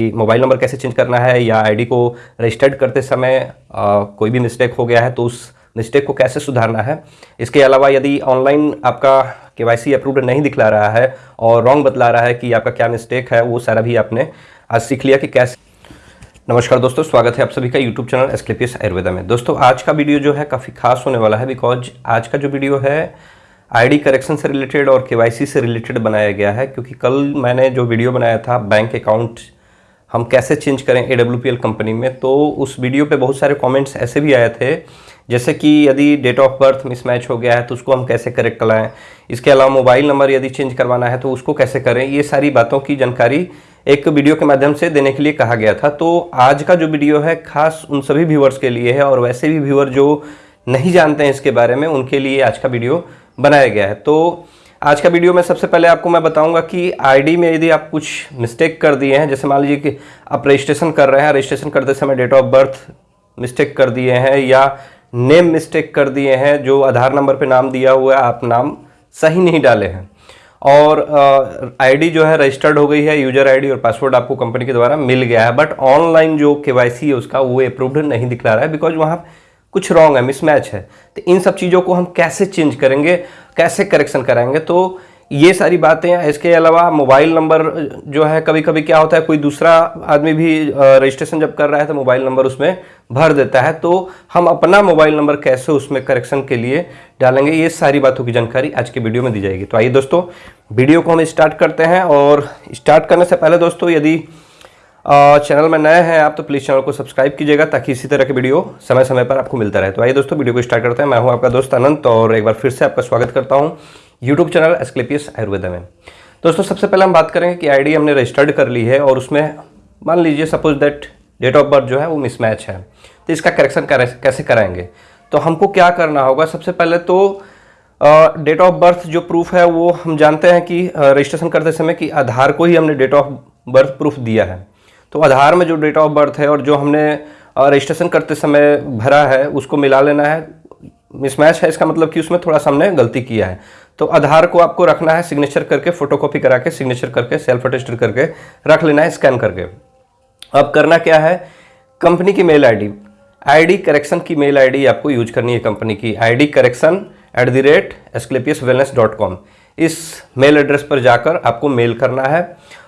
कि mobile number कैसे change करना है या आईडी को रजिस्टर्ड करते समय आ, कोई भी मिस्टेक हो गया है तो उस मिस्टेक को कैसे सुधारना है? इसके अलावा यदि ऑनलाइन आपका के वाई सी अप्रूव्ड नहीं दिखला रहा है और रॉन्ग बतला रहा है कि आपका क्या मिस्टेक है वो सारा भी आपने आज सीख लिया कि कैसे। नमस्कार दोस्तों स्वागत है आप सभी का यूट्यूब चैनल एस्क्लेपियस आयुर्वेदा में। दोस्तों आज का वीडियो जो है काफ़ी खास होने वाला है बिकॉज़ आज का जो वीडियो है आईडी करेक्शन से रिलेटेड और केवाईसी से रिलेटेड बनाया गया है क्योंकि कल मैंने जो वीडियो बनाया था बैंक अकाउंट हम कैसे चेंज करें ए कंपनी में? तो उस वीडियो पे बहुत सारे कमेंट्स ऐसे भी आए थे, जैसे कि यदि डेट ऑफ़ बर्थ मिसमैच हो गया है तो उसको हम कैसे करेक्ट कराएँ? इसके अलावा मोबाइल नंबर यदि चेंज करवाना है तो उसको कैसे करें? ये सारी बातों की जानकारी एक वीडियो के माध्यम से देने के लिए कहा गया था। तो आज का जो वीडियो है, खास उन सभी व्यूवर्स के लिए है, और वैसे भी व्यूअर जो नहीं जानते हैं इसके बारे में, उनके लिए आज का वीडियो बनाया गया है। तो आज का वीडियो में सबसे पहले आपको मैं बताऊँगा कि आईडी में यदि आप कुछ मिस्टेक कर दिए हैं, जैसे मान लीजिए कि आप रजिस्ट्रेशन कर रहे हैं रजिस्ट्रेशन करते समय डेट ऑफ़ बर्थ मिस्टेक कर दिए हैं या नेम मिस्टेक कर दिए हैं, जो आधार नंबर पे नाम दिया हुआ है, आप नाम सही नहीं डाले हैं। और आईडी जो है रजिस्टर्ड हो गई है यूज़र आईडी और पासवर्ड आपको कंपनी के द्वारा मिल गया है बट ऑनलाइन जो केवाईसी है उसका वो अप्रूव्ड नहीं दिखला रहा है बिकॉज़ वहाँ कुछ रॉन्ग है मिसमैच है। तो इन सब चीज़ों को हम कैसे चेंज करेंगे? कैसे करेक्शन कराएँगे? तो ये सारी बातें हैं। इसके अलावा मोबाइल नंबर जो है कभी कभी क्या होता है, कोई दूसरा आदमी भी रजिस्ट्रेशन जब कर रहा है तो मोबाइल नंबर उसमें भर देता है। तो हम अपना मोबाइल नंबर कैसे उसमें करेक्शन के लिए डालेंगे, ये सारी बातों की जानकारी आज के वीडियो में दी जाएगी। तो आइए दोस्तों, वीडियो को हम स्टार्ट करते हैं। और स्टार्ट करने से पहले दोस्तों, यदि चैनल में नए हैं आप तो प्लीज़ चैनल को सब्सक्राइब कीजिएगा ताकि इसी तरह के वीडियो समय समय पर आपको मिलता रहे। तो आइए दोस्तों, वीडियो को स्टार्ट करते हैं। मैं हूँ आपका दोस्त अनंत और एक बार फिर से आपका स्वागत करता हूँ यूट्यूब चैनल एस्क्लेपियस आयुर्वेदा में। दोस्तों, सबसे पहले हम बात करेंगे कि आईडी हमने रजिस्टर्ड कर ली है और उसमें मान लीजिए suppose that date of birth जो है वो मिसमैच है। तो इसका करेक्शन कैसे कराएँगे? तो हमको क्या करना होगा? सबसे पहले तो डेट ऑफ़ बर्थ जो प्रूफ है वो हम जानते हैं कि रजिस्ट्रेशन करते समय कि आधार को ही हमने डेट ऑफ़ बर्थ प्रूफ दिया है। तो आधार में जो डेट ऑफ़ बर्थ है और जो हमने रजिस्ट्रेशन करते समय भरा है, उसको मिला लेना है। मिसमैच है इसका मतलब कि उसमें थोड़ा सा हमने गलती किया है। तो आधार को आपको रखना है सिग्नेचर करके फोटोकॉपी करा के सिग्नेचर करके सेल्फ अटेस्टेड करके रख लेना है स्कैन करके। अब करना क्या है? कंपनी की मेल आईडी आईडी करेक्शन की मेल आईडी आपको यूज़ करनी है कंपनी की। ID correction at the rate Asclepius wellness dot com इस मेल एड्रेस पर जाकर आपको मेल करना है।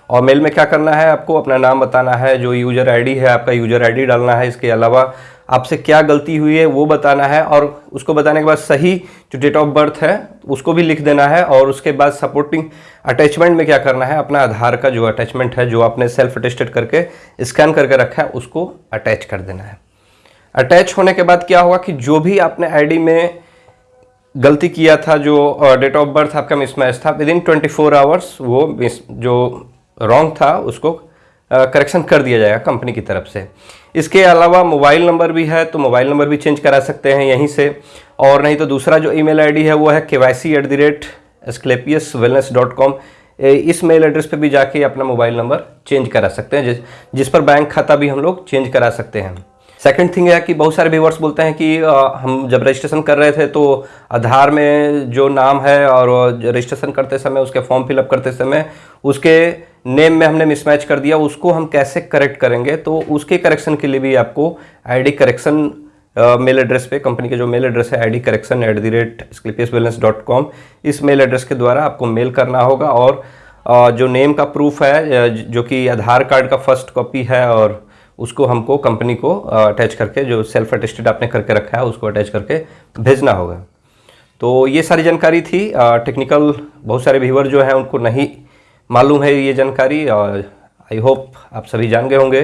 और मेल में क्या करना है आपको? अपना नाम बताना है, जो यूज़र आईडी है, आपका यूज़र आईडी डालना है, इसके अलावा आपसे क्या गलती हुई है वो बताना है और उसको बताने के बाद सही जो डेट ऑफ़ बर्थ है, उसको भी लिख देना है और उसके बाद सपोर्टिंग अटैचमेंट में क्या करना है, अपना आधार का जो अटैचमेंट है, जो आपने सेल्फ अटेस्टेड करके स्कैन करके रखा है, उसको अटैच कर देना है। अटैच होने के बाद क्या हुआ कि जो भी आपने आईडी में गलती किया था, जो डेट ऑफ़ बर्थ आपका मिसमैच था within twenty four hours वो जो रॉन्ग था, उसको करेक्शन कर दिया जाएगा कंपनी की तरफ़ से। इसके अलावा मोबाइल नंबर भी है तो मोबाइल नंबर भी चेंज करा सकते हैं यहीं से। और नहीं तो दूसरा जो ईमेल आईडी है, वो है K Y C at the rate Asclepius wellness dot com इस मेल एड्रेस पे भी जाके अपना मोबाइल नंबर चेंज करा सकते हैं, जिस जिस पर बैंक खाता भी हम लोग चेंज करा सकते हैं। सेकंड थिंग है कि बहुत सारे व्यूवर्स बोलते हैं कि हम जब रजिस्ट्रेशन कर रहे थे तो आधार में जो नाम है और रजिस्ट्रेशन करते समय, उसके फॉर्म फिलअप करते समय, उसके नेम में हमने मिसमैच कर दिया, उसको हम कैसे करेक्ट करेंगे? तो उसके करेक्शन के लिए भी आपको आईडी करेक्शन मेल एड्रेस पे कंपनी के जो मेल एड्रेस है ID correction at the rate Asclepius wellness dot com इस मेल एड्रेस के द्वारा आपको मेल करना होगा और जो नेम का प्रूफ है जो कि आधार कार्ड का फ़र्स्ट कॉपी है और उसको हमको कंपनी को अटैच करके, जो सेल्फ अटेस्टेड आपने करके रखा है, उसको अटैच करके भेजना होगा। तो ये सारी जानकारी थी। टेक्निकल बहुत सारे व्यूवर जो हैं, उनको नहीं मालूम है ये जानकारी और आई होप आप सभी जान गए होंगे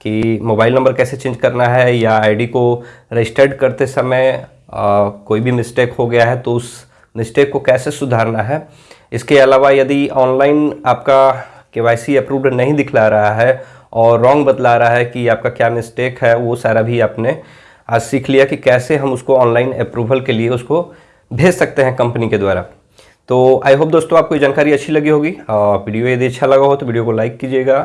कि मोबाइल नंबर कैसे चेंज करना है या आईडी को रजिस्टर्ड करते समय आ, कोई भी मिस्टेक हो गया है तो उस मिस्टेक को कैसे सुधारना है। इसके अलावा यदि ऑनलाइन आपका के वाई अप्रूव्ड नहीं दिखला रहा है और रॉन्ग बतला रहा है कि आपका क्या मिस्टेक है वो सारा भी आपने आज सीख लिया कि कैसे हम उसको ऑनलाइन अप्रूवल के लिए उसको भेज सकते हैं कंपनी के द्वारा। तो आई होप दोस्तों आपको ये जानकारी अच्छी लगी होगी। वीडियो यदि अच्छा लगा हो तो वीडियो को लाइक कीजिएगा।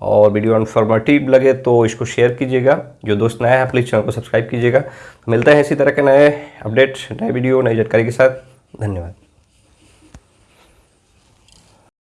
और वीडियो इन्फॉर्मेटिव लगे तो इसको शेयर कीजिएगा। जो दोस्त नया है प्लीज़ चैनल को सब्सक्राइब कीजिएगा। मिलते हैं इसी तरह के नए अपडेट नए वीडियो, नई जानकारी के साथ। धन्यवाद।